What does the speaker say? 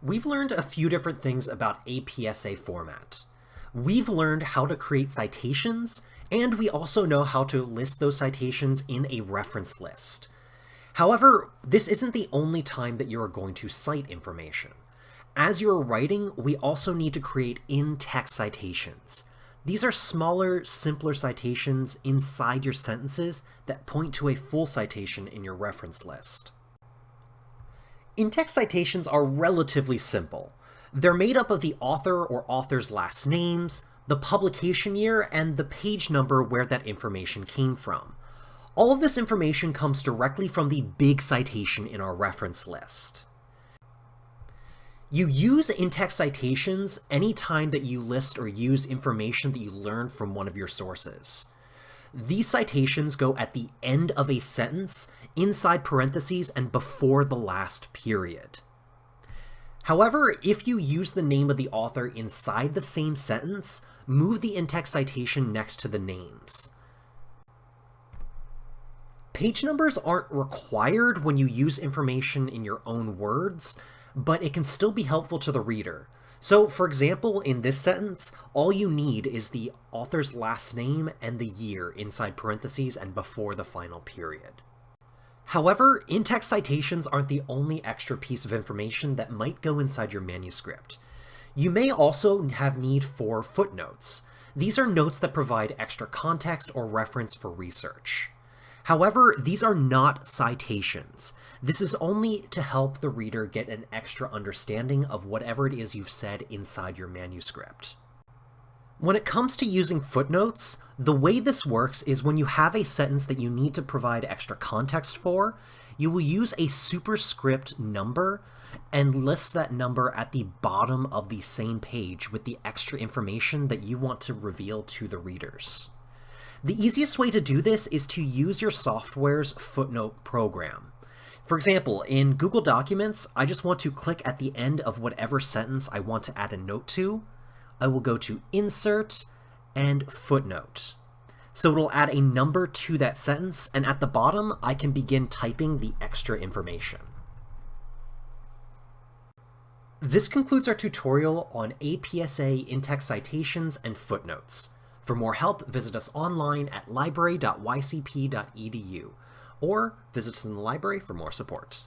We've learned a few different things about APSA format. We've learned how to create citations, and we also know how to list those citations in a reference list. However, this isn't the only time that you are going to cite information. As you're writing, we also need to create in-text citations. These are smaller, simpler citations inside your sentences that point to a full citation in your reference list. In-text citations are relatively simple. They're made up of the author or author's last names, the publication year, and the page number where that information came from. All of this information comes directly from the big citation in our reference list. You use in-text citations anytime that you list or use information that you learned from one of your sources. These citations go at the end of a sentence, inside parentheses, and before the last period. However, if you use the name of the author inside the same sentence, move the in-text citation next to the names. Page numbers aren't required when you use information in your own words, but it can still be helpful to the reader. So, for example, in this sentence, all you need is the author's last name and the year inside parentheses and before the final period. However, in-text citations aren't the only extra piece of information that might go inside your manuscript. You may also have need for footnotes. These are notes that provide extra context or reference for research. However, these are not citations. This is only to help the reader get an extra understanding of whatever it is you've said inside your manuscript. When it comes to using footnotes, the way this works is when you have a sentence that you need to provide extra context for, you will use a superscript number and list that number at the bottom of the same page with the extra information that you want to reveal to the readers. The easiest way to do this is to use your software's footnote program. For example, in Google Documents, I just want to click at the end of whatever sentence I want to add a note to. I will go to Insert and Footnote. So it'll add a number to that sentence, and at the bottom, I can begin typing the extra information. This concludes our tutorial on APSA in-text citations and footnotes. For more help, visit us online at library.ycp.edu or visit us in the library for more support.